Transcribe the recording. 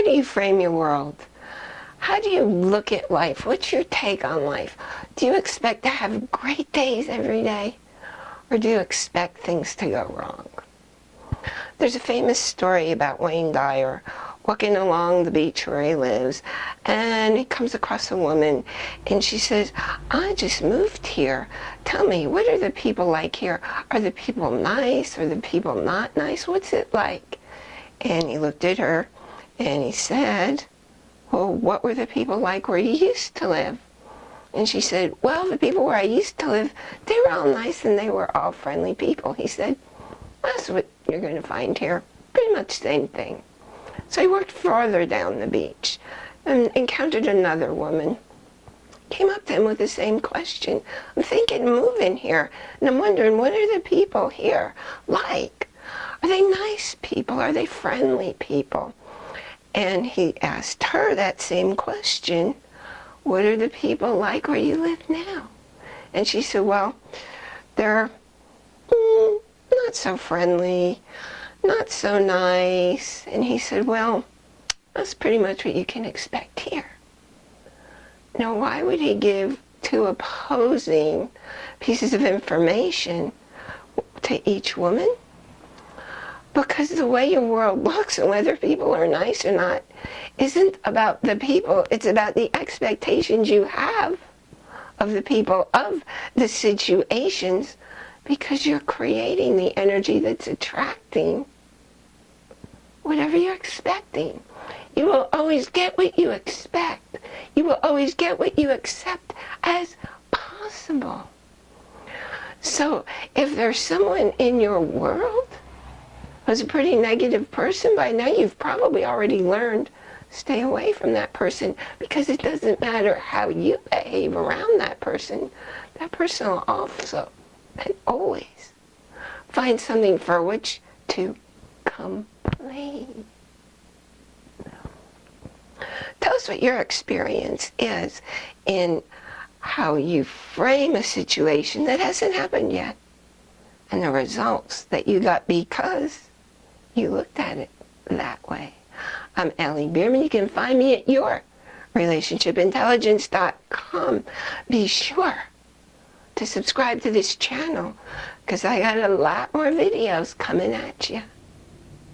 How do you frame your world? How do you look at life? What's your take on life? Do you expect to have great days every day? Or do you expect things to go wrong? There's a famous story about Wayne Dyer walking along the beach where he lives and he comes across a woman and she says, I just moved here. Tell me, what are the people like here? Are the people nice? Are the people not nice? What's it like? And he looked at her and he said, well, what were the people like where you used to live? And she said, well, the people where I used to live, they were all nice and they were all friendly people. He said, that's what you're going to find here. Pretty much the same thing. So he walked farther down the beach and encountered another woman. Came up to him with the same question. I'm thinking moving here, and I'm wondering, what are the people here like? Are they nice people? Are they friendly people? And he asked her that same question. What are the people like where you live now? And she said, well, they're mm, not so friendly, not so nice. And he said, well, that's pretty much what you can expect here. Now, why would he give two opposing pieces of information to each woman? Because the way your world looks and whether people are nice or not isn't about the people, it's about the expectations you have of the people, of the situations, because you're creating the energy that's attracting whatever you're expecting. You will always get what you expect. You will always get what you accept as possible. So if there's someone in your world who's a pretty negative person, by now you've probably already learned stay away from that person because it doesn't matter how you behave around that person. That person will also and always find something for which to complain. Tell us what your experience is in how you frame a situation that hasn't happened yet and the results that you got because you looked at it that way. I'm Ellie Bierman. You can find me at your relationshipintelligence.com. Be sure to subscribe to this channel because I got a lot more videos coming at you.